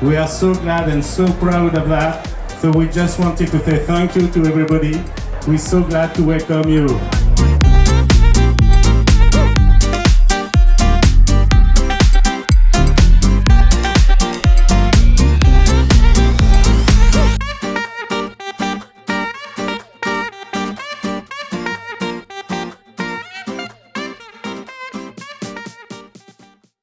We are so glad and so proud of that. So we just wanted to say thank you to everybody. We're so glad to welcome you.